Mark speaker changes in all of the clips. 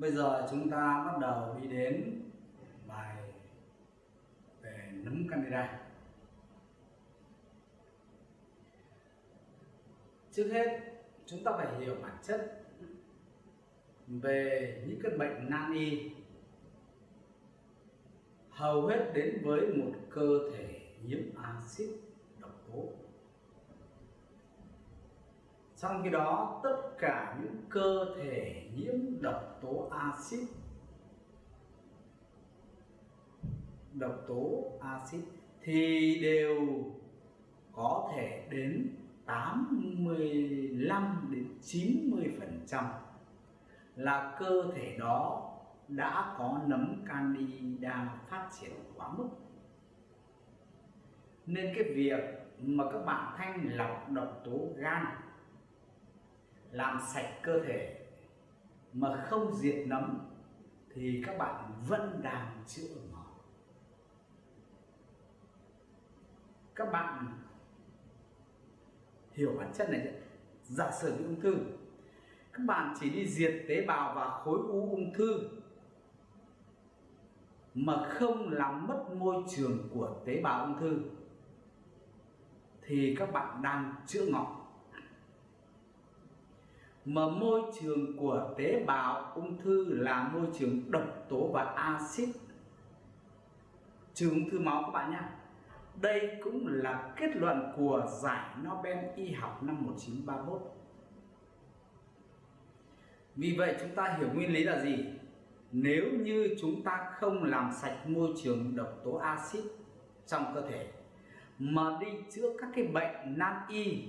Speaker 1: Bây giờ chúng ta bắt đầu đi đến bài về nấm candida. Trước hết, chúng ta phải hiểu bản chất về những căn bệnh nan y hầu hết đến với một cơ thể nhiễm axit độc tố trong khi đó, tất cả những cơ thể nhiễm độc tố axit, độc tố axit thì đều có thể đến 85 đến 90 phần trăm là cơ thể đó đã có nấm candida phát triển quá mức. Nên cái việc mà các bạn thanh lọc độc tố gan làm sạch cơ thể mà không diệt nấm, thì các bạn vẫn đang chữa ngọt. Các bạn hiểu bản chất này giả sử bị ung thư, các bạn chỉ đi diệt tế bào và khối u ung thư mà không làm mất môi trường của tế bào ung thư, thì các bạn đang chữa ngọt mà môi trường của tế bào ung thư là môi trường độc tố và axit. Trừ ung thư máu các bạn nhé đây cũng là kết luận của giải Nobel y học năm 1931 vì vậy chúng ta hiểu nguyên lý là gì? Nếu như chúng ta không làm sạch môi trường độc tố axit trong cơ thể, mà đi chữa các cái bệnh nan y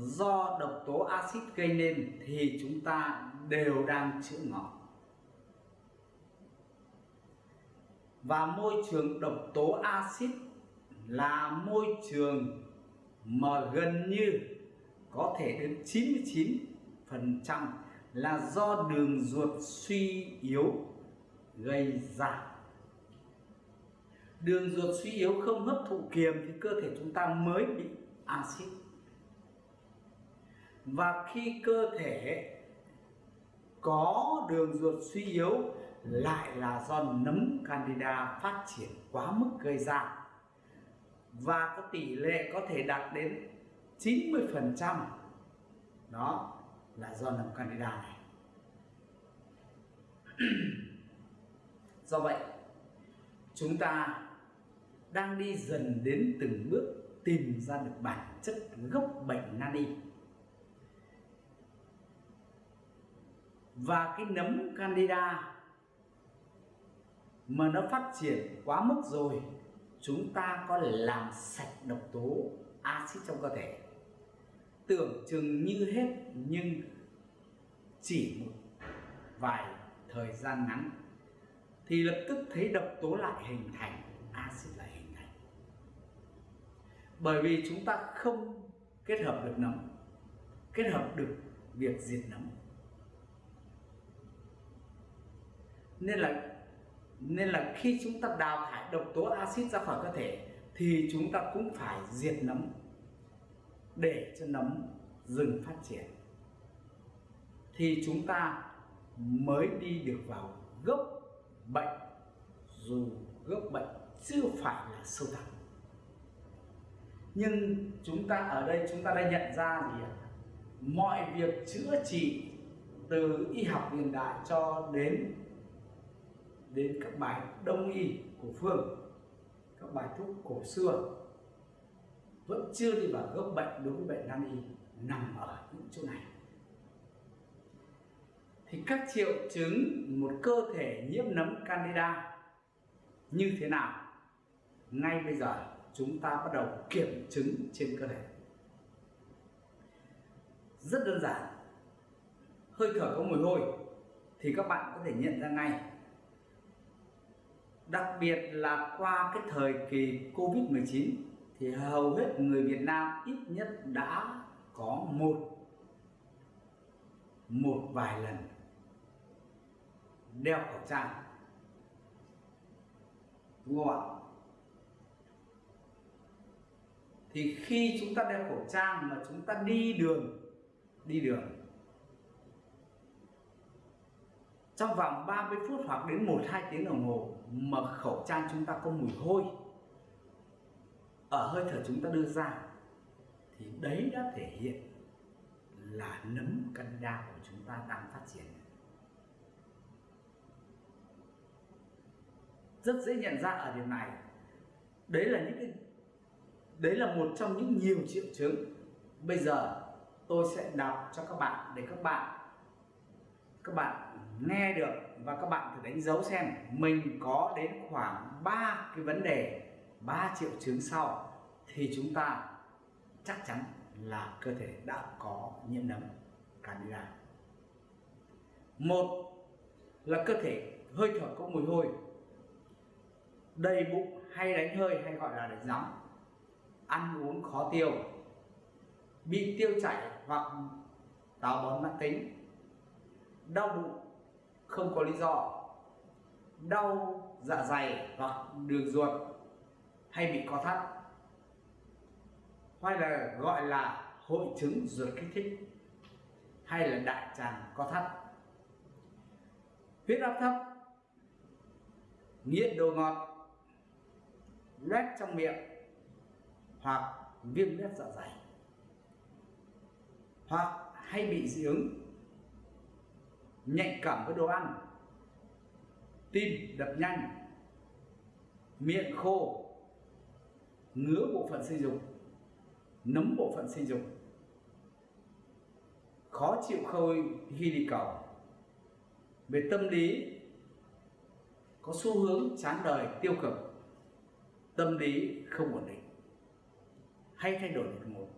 Speaker 1: do độc tố axit gây nên thì chúng ta đều đang chữa ngọt. Và môi trường độc tố axit là môi trường mà gần như có thể đến 99 phần trăm là do đường ruột suy yếu gây ra. Đường ruột suy yếu không hấp thụ kiềm thì cơ thể chúng ta mới bị axit và khi cơ thể có đường ruột suy yếu, lại là do nấm candida phát triển quá mức gây ra. Và có tỷ lệ có thể đạt đến 90 phần trăm, đó là do nấm candida này. Do vậy, chúng ta đang đi dần đến từng bước tìm ra được bản chất gốc bệnh nani và cái nấm candida mà nó phát triển quá mức rồi, chúng ta có làm sạch độc tố axit trong cơ thể. Tưởng chừng như hết, nhưng chỉ một vài thời gian ngắn, thì lập tức thấy độc tố lại hình thành, axit lại hình thành. Bởi vì chúng ta không kết hợp được nấm, kết hợp được việc diệt nấm. Nên là nên là khi chúng ta đào thải độc tố axit ra khỏi cơ thể thì chúng ta cũng phải diệt nấm để cho nấm dừng phát triển. Thì chúng ta mới đi được vào gốc bệnh, dù gốc bệnh chưa phải là sâu thẳm. Nhưng chúng ta ở đây, chúng ta đã nhận ra gì ạ? Mọi việc chữa trị từ y học hiện đại cho đến đến các bài đông y của phương, các bài thuốc cổ xưa, vẫn chưa đi vào gốc bệnh đối với bệnh nan y, nằm ở những chỗ này. Thì các triệu chứng một cơ thể nhiễm nấm candida như thế nào? Ngay bây giờ chúng ta bắt đầu kiểm chứng trên cơ thể. Rất đơn giản. Hơi thở có mùi hôi thì các bạn có thể nhận ra ngay đặc biệt là qua cái thời kỳ Covid-19 thì hầu hết người Việt Nam ít nhất đã có một một vài lần đeo khẩu trang. Đúng không ạ? Thì khi chúng ta đeo khẩu trang mà chúng ta đi đường đi đường trong vòng 30 phút hoặc đến 1-2 tiếng đồng hồ mà khẩu trang chúng ta có mùi hôi, ở hơi thở chúng ta đưa ra, thì đấy đã thể hiện là nấm candida của chúng ta đang phát triển. Rất dễ nhận ra ở điểm này. Đấy là những cái, đấy là một trong những nhiều triệu chứng. Bây giờ tôi sẽ đọc cho các bạn để các bạn các bạn nghe được và các bạn thử đánh dấu xem mình có đến khoảng 3 cái vấn đề 3 triệu chứng sau thì chúng ta chắc chắn là cơ thể đã có nhiễm nấm candida một là cơ thể hơi thở có mùi hôi, đầy bụng hay đánh hơi hay gọi là đánh gióng ăn uống khó tiêu, bị tiêu chảy hoặc táo bón mãn tính, đau bụng không có lý do. Đau dạ dày hoặc đường ruột hay bị co thắt. Hay là gọi là hội chứng ruột kích thích hay là đại tràng co thắt. Huyết áp thấp, nghiện đồ ngọt, loét trong miệng hoặc viêm loét dạ dày hoặc hay bị dị ứng nhạy cảm với đồ ăn. Tim đập nhanh, miệng khô, ngứa bộ phận sinh dục, nấm bộ phận sinh dục. Khó chịu khơi khi đi cầu. Về tâm lý, có xu hướng chán đời, tiêu cực. Tâm lý không ổn định. Hay thay đổi đột ngột.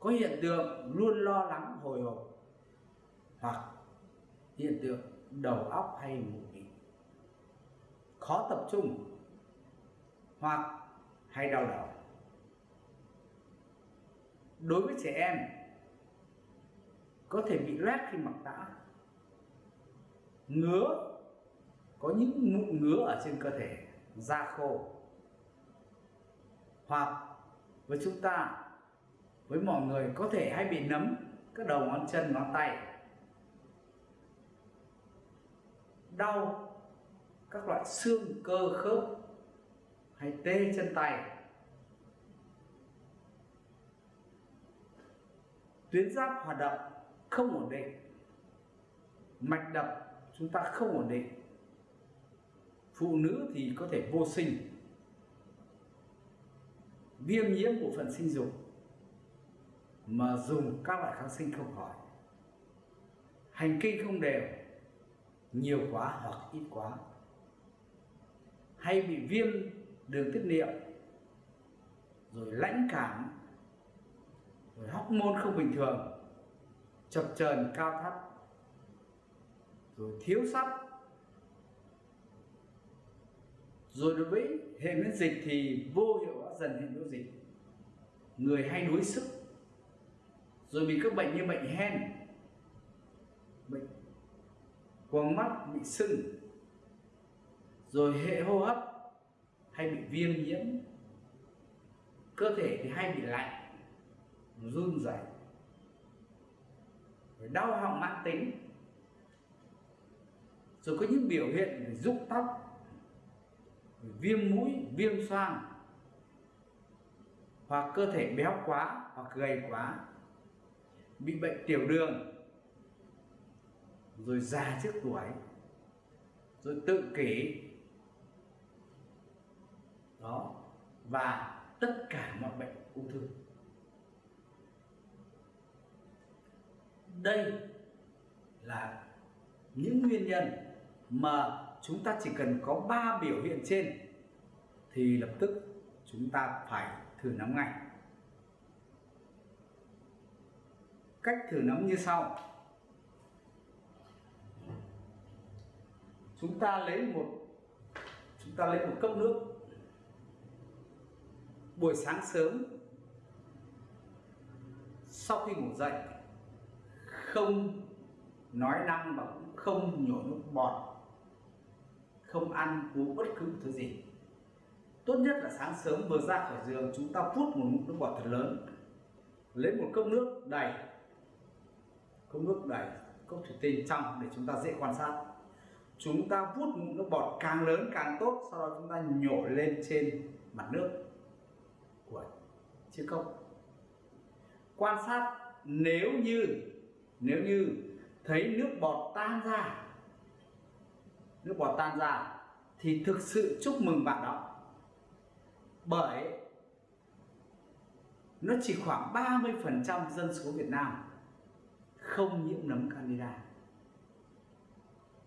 Speaker 1: Có hiện tượng luôn lo lắng, hồi hộp hoặc, hiện tượng đầu óc hay mù mịt, khó tập trung, hoặc hay đau đầu. Đối với trẻ em, có thể bị loét khi mặc tã. Ngứa, có những mụn ngứa ở trên cơ thể, da khô. Hoặc, với chúng ta, với mọi người có thể hay bị nấm các đầu ngón chân, ngón tay. Đau, các loại xương, cơ, khớp hay tê chân tay. Tuyến giáp hoạt động không ổn định, mạch đập chúng ta không ổn định. Phụ nữ thì có thể vô sinh, viêm nhiễm bộ phận sinh dục mà dùng các loại kháng sinh không khỏi. Hành kinh không đều nhiều quá hoặc ít quá. Hay bị viêm đường tiết niệu, rồi lãnh cảm, rồi hormone không bình thường, chập chờn cao thấp, rồi thiếu sắt. Rồi đối với hệ miễn dịch thì vô hiệu hóa dần hệ miễn dịch. Người hay đuối sức, rồi bị các bệnh như bệnh hen, bệnh quầng mắt bị sưng, rồi hệ hô hấp hay bị viêm nhiễm, cơ thể thì hay bị lạnh, run rẩy, rồi đau họng mãn tính. Rồi có những biểu hiện về rụng tóc, viêm mũi, viêm xoang, hoặc cơ thể béo quá hoặc gầy quá, bị bệnh tiểu đường rồi già trước tuổi, rồi tự kỷ. Đó, và tất cả mọi bệnh ung thư. Đây là những nguyên nhân mà chúng ta chỉ cần có 3 biểu hiện trên thì lập tức chúng ta phải thử nắm ngay. Cách thử nắm như sau. Chúng ta lấy một, chúng ta lấy một cốc nước. Buổi sáng sớm, sau khi ngủ dậy, không nói năng và cũng không nhổ nước bọt, không ăn uống bất cứ thứ gì. Tốt nhất là sáng sớm vừa ra khỏi giường, chúng ta phút một ngụm nước bọt thật lớn, lấy một cốc nước đầy, cốc nước đầy, cốc thủy tinh trong để chúng ta dễ quan sát chúng ta vút ngụm nước bọt càng lớn càng tốt, sau đó chúng ta nhổ lên trên mặt nước của chiếc cốc. Quan sát, nếu như nếu như thấy nước bọt tan ra, nước bọt tan ra, thì thực sự chúc mừng bạn đó. Bởi nó chỉ khoảng 30% dân số Việt Nam không nhiễm nấm candida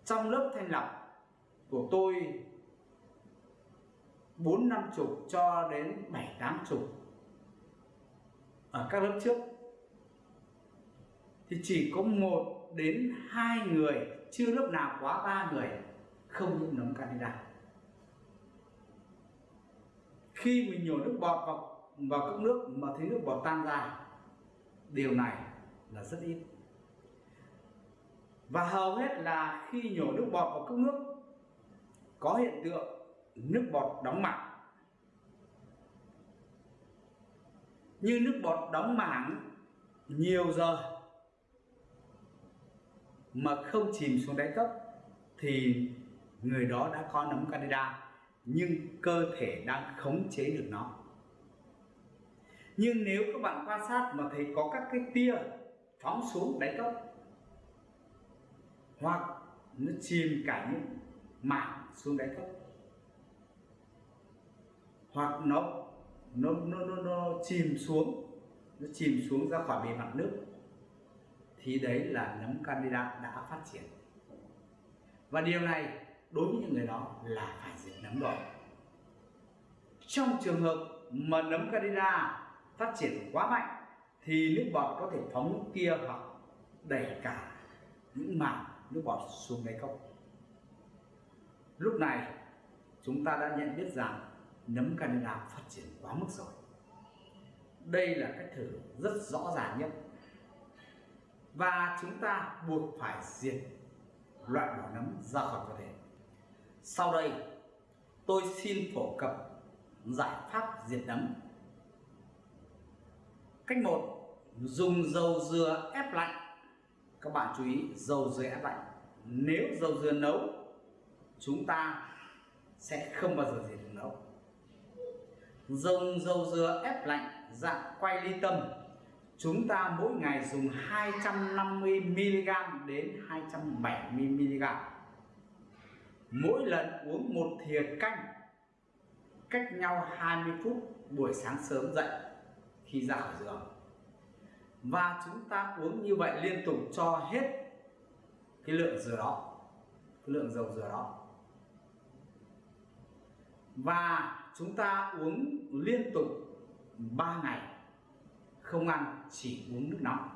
Speaker 1: trong lớp thanh lọc của tôi bốn năm chục cho đến bảy, tám chục ở các lớp trước. Thì chỉ có một đến hai người, chưa lớp nào quá ba người, không nhiễm nấm candida. Khi mình nhổ nước bọt vào vào cốc nước mà thấy nước bọt tan ra, điều này là rất ít và hầu hết là khi nhổ nước bọt vào cốc nước, có hiện tượng nước bọt đóng mảng. Như nước bọt đóng mảng nhiều giờ mà không chìm xuống đáy cốc thì người đó đã có nấm candida, nhưng cơ thể đang khống chế được nó. Nhưng nếu các bạn quan sát mà thấy có các cái tia phóng xuống đáy cốc hoặc nó chìm cả những mảng xuống đáy cốc hoặc nó nó nó nó, nó chìm xuống nó chìm xuống ra khỏi bề mặt nước thì đấy là nấm candida đã phát triển. Và điều này đối với những người đó là phải diệt nấm rồi. Trong trường hợp mà nấm candida phát triển quá mạnh thì nước bọt có thể phóng kia hoặc đẩy cả những mảng nước bọt xuống đáy cốc. Lúc này, chúng ta đã nhận biết rằng nấm Canada phát triển quá mức rồi. Đây là cách thử rất rõ ràng nhất. Và chúng ta buộc phải diệt loại bỏ nấm ra khỏi cơ thể. Sau đây, tôi xin phổ cập giải pháp diệt nấm. Cách một, dùng dầu dừa ép lạnh các bạn chú ý, dầu dừa ép lạnh. Nếu dầu dừa nấu, chúng ta sẽ không bao giờ diệt được nấu. Dùng dầu dừa ép lạnh dạng quay ly tâm, chúng ta mỗi ngày dùng 250 mg đến 270 mg mỗi lần uống một thìa canh, cách nhau 20 phút buổi sáng sớm dậy khi ra khỏi giường và chúng ta uống như vậy liên tục cho hết cái lượng dừa đó, cái lượng dầu dừa đó. Và chúng ta uống liên tục 3 ngày, không ăn, chỉ uống nước nóng.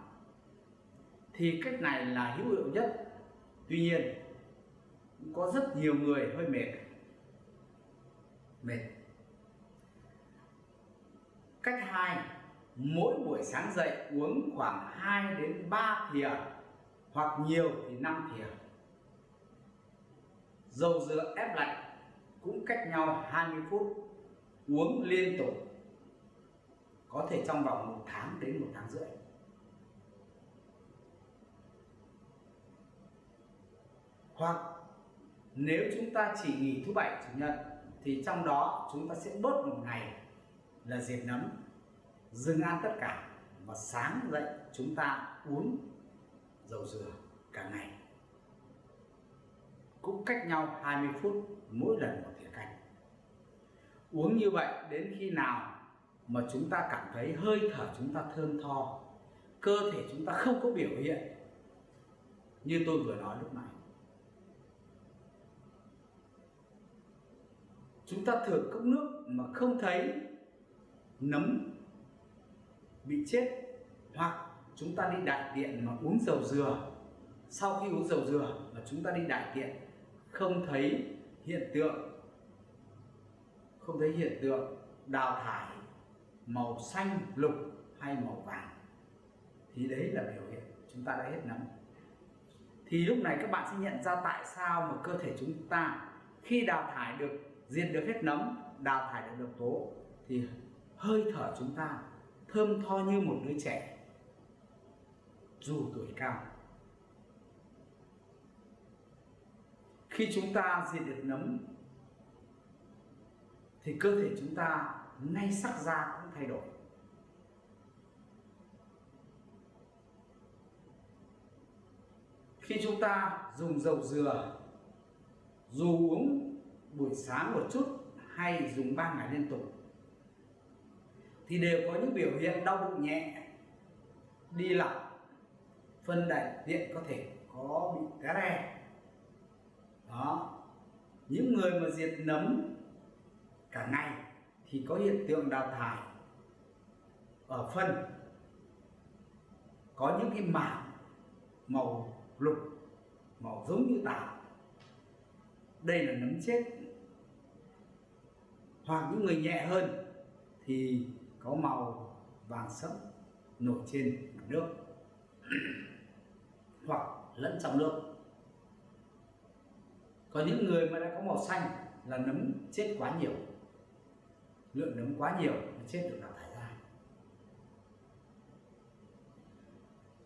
Speaker 1: Thì cách này là hữu hiệu nhất. Tuy nhiên, có rất nhiều người hơi mệt. Mệt. Cách hai mỗi buổi sáng dậy uống khoảng 2 đến 3 thìa, hoặc nhiều thì 5 thìa. Dầu dừa ép lạnh cũng cách nhau 20 phút, uống liên tục, có thể trong vòng một tháng đến một tháng rưỡi. Hoặc nếu chúng ta chỉ nghỉ thứ bảy, chủ nhật, thì trong đó chúng ta sẽ bớt một ngày là diệt nấm dừng ăn tất cả và sáng dậy chúng ta uống dầu dừa cả ngày. Cũng cách nhau 20 phút mỗi lần một thìa canh. Uống như vậy đến khi nào mà chúng ta cảm thấy hơi thở chúng ta thơm tho, cơ thể chúng ta không có biểu hiện như tôi vừa nói lúc này chúng ta thử cốc nước mà không thấy nấm bị chết hoặc chúng ta đi đại tiện mà uống dầu dừa. Sau khi uống dầu dừa mà chúng ta đi đại tiện, không thấy hiện tượng, không thấy hiện tượng đào thải màu xanh lục hay màu vàng, thì đấy là biểu hiện chúng ta đã hết nấm. Thì lúc này các bạn sẽ nhận ra tại sao mà cơ thể chúng ta khi đào thải được, diệt được hết nấm, đào thải được độc tố, thì hơi thở chúng ta thơm tho như một đứa trẻ, dù tuổi cao. Khi chúng ta diệt được nấm, thì cơ thể chúng ta ngay sắc da cũng thay đổi. Khi chúng ta dùng dầu dừa, dù uống buổi sáng một chút hay dùng 3 ngày liên tục thì đều có những biểu hiện đau bụng nhẹ đi lỏng, phân đại tiện có thể có bị cá re đó. Những người mà diệt nấm cả ngày thì có hiện tượng đào thải ở phân có những cái mảng màu lục màu giống như tảo. Đây là nấm chết. Hoặc những người nhẹ hơn thì có màu vàng sẫm nổi trên mặt nước hoặc lẫn trong nước. Có những người mà đã có màu xanh là nấm chết quá nhiều. Lượng nấm quá nhiều nó chết được đào thải ra.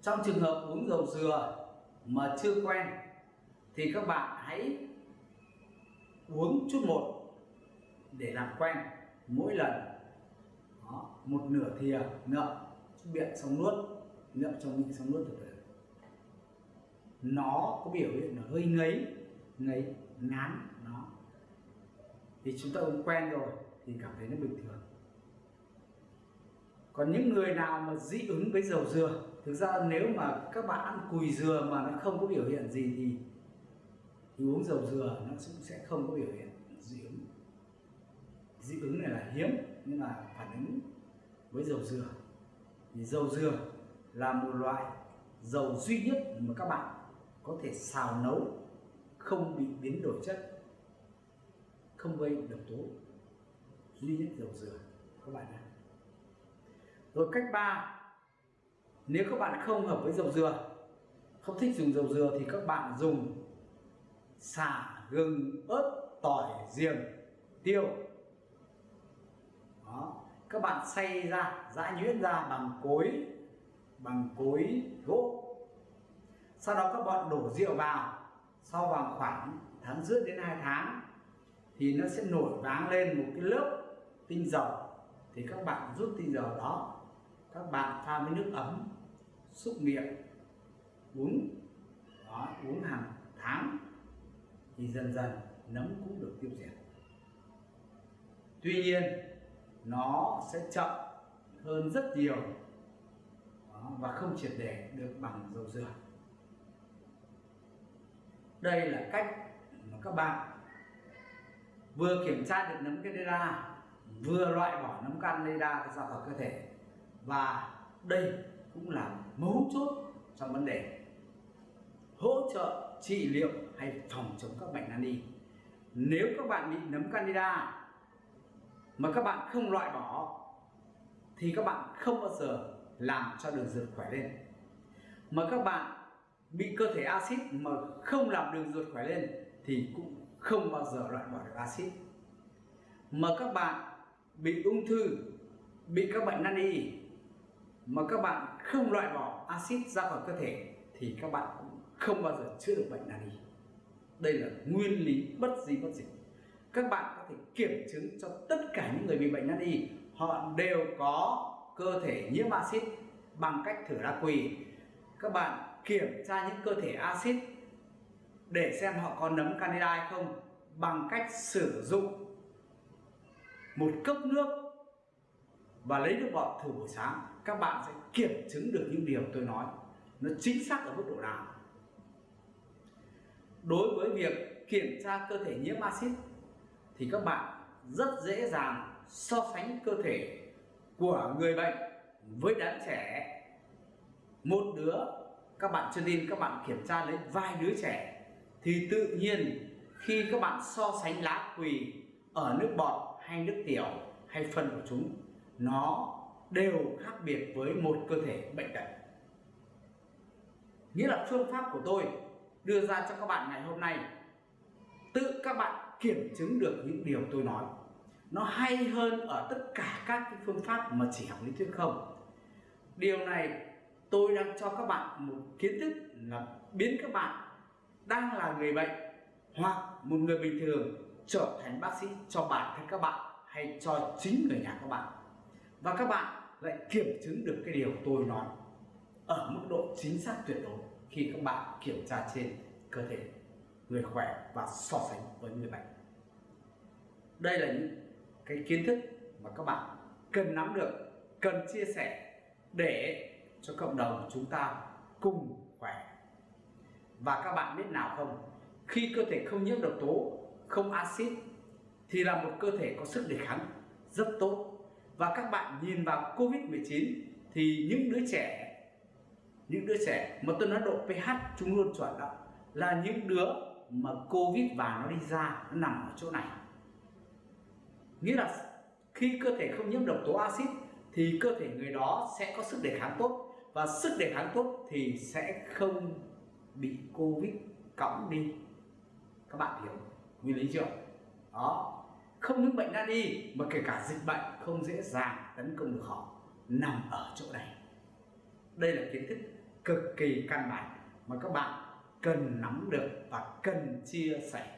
Speaker 1: Trong trường hợp uống dầu dừa mà chưa quen thì các bạn hãy uống chút một để làm quen mỗi lần một nửa thìa à, ngậm miệng xong nuốt ngậm trong miệng xong nuốt được rồi nó có biểu hiện là hơi ngấy ngấy ngán nó. Thì chúng ta uống quen rồi thì cảm thấy nó bình thường. Còn những người nào mà dị ứng với dầu dừa thực ra nếu mà các bạn ăn cùi dừa mà nó không có biểu hiện gì thì, thì uống dầu dừa nó cũng sẽ không có biểu hiện dị ứng. Dị ứng này là hiếm nhưng mà phản ứng với dầu dừa. Thì dầu dừa là một loại dầu duy nhất mà các bạn có thể xào nấu, không bị biến đổi chất, không gây độc tố. Duy nhất dầu dừa, các bạn ạ rồi cách ba, nếu các bạn không hợp với dầu dừa, không thích dùng dầu dừa thì các bạn dùng xả gừng, ớt, tỏi riềng tiêu. Đó các bạn xay ra giã nhuyễn ra bằng cối bằng cối gỗ. Sau đó các bạn đổ rượu vào. Sau vào khoảng tháng rưỡi đến hai tháng thì nó sẽ nổi váng lên một cái lớp tinh dầu. Thì các bạn rút tinh dầu đó các bạn pha với nước ấm xúc miệng uống. Đó, uống hàng tháng. Thì dần dần nấm cũng được tiêu diệt. Tuy nhiên nó sẽ chậm hơn rất nhiều. Đó, và không triệt để được bằng dầu dừa. Đây là cách mà các bạn vừa kiểm tra được nấm candida vừa loại bỏ nấm candida ra khỏi cơ thể. Và đây cũng là mấu chốt trong vấn đề hỗ trợ trị liệu hay phòng chống các bệnh nan y. Nếu các bạn bị nấm candida mà các bạn không loại bỏ thì các bạn không bao giờ làm cho đường ruột khỏe lên. Mà các bạn bị cơ thể axit mà không làm đường ruột khỏe lên, thì cũng không bao giờ loại bỏ được axit. Mà các bạn bị ung thư, bị các bệnh nan y, mà các bạn không loại bỏ axit ra khỏi cơ thể, thì các bạn cũng không bao giờ chữa được bệnh nan y. Đây là nguyên lý bất di bất dịch các bạn có thể kiểm chứng cho tất cả những người bị bệnh nan y họ đều có cơ thể nhiễm axit bằng cách thử lá quỳ. Các bạn kiểm tra những cơ thể axit để xem họ có nấm candida hay không bằng cách sử dụng một cốc nước và lấy nước bọt thử buổi sáng. Các bạn sẽ kiểm chứng được những điều tôi nói. Nó chính xác ở mức độ nào? Đối với việc kiểm tra cơ thể nhiễm axit thì các bạn rất dễ dàng so sánh cơ thể của người bệnh với đám trẻ. Một đứa, các bạn chưa tin, các bạn kiểm tra lấy vài đứa trẻ thì tự nhiên khi các bạn so sánh lá quỳ ở nước bọt hay nước tiểu hay phân của chúng, nó đều khác biệt với một cơ thể bệnh tật. Nghĩa là phương pháp của tôi đưa ra cho các bạn ngày hôm nay. Tự các bạn kiểm chứng được những điều tôi nói. Nó hay hơn ở tất cả các phương pháp mà chỉ học lý thuyết không. Điều này tôi đang cho các bạn một kiến thức là biến các bạn đang là người bệnh hoặc một người bình thường trở thành bác sĩ cho bản thân các bạn hay cho chính người nhà các bạn. Và các bạn lại kiểm chứng được cái điều tôi nói ở mức độ chính xác tuyệt đối khi các bạn kiểm tra trên cơ thể người khỏe và so sánh với người bệnh. Đây là những cái kiến thức mà các bạn cần nắm được, cần chia sẻ để cho cộng đồng chúng ta cùng khỏe. Và các bạn biết nào không? Khi cơ thể không nhiễm độc tố, không axit, thì là một cơ thể có sức đề kháng rất tốt. Và các bạn nhìn vào Covid-19 thì những đứa trẻ, những đứa trẻ mà tôi nói độ pH chúng luôn chuẩn đó, là những đứa mà Covid và nó đi ra, nó nằm ở chỗ này. Nghĩa là khi cơ thể không nhiễm độc tố axit thì cơ thể người đó sẽ có sức đề kháng tốt. Và sức đề kháng tốt thì sẽ không bị Covid cõng đi. Các bạn hiểu nguyên lý chưa? Đó. Không những bệnh đã đi, mà kể cả dịch bệnh không dễ dàng tấn công được họ. Nằm ở chỗ này. Đây là kiến thức cực kỳ căn bản mà các bạn cần nắm được và cần chia sẻ.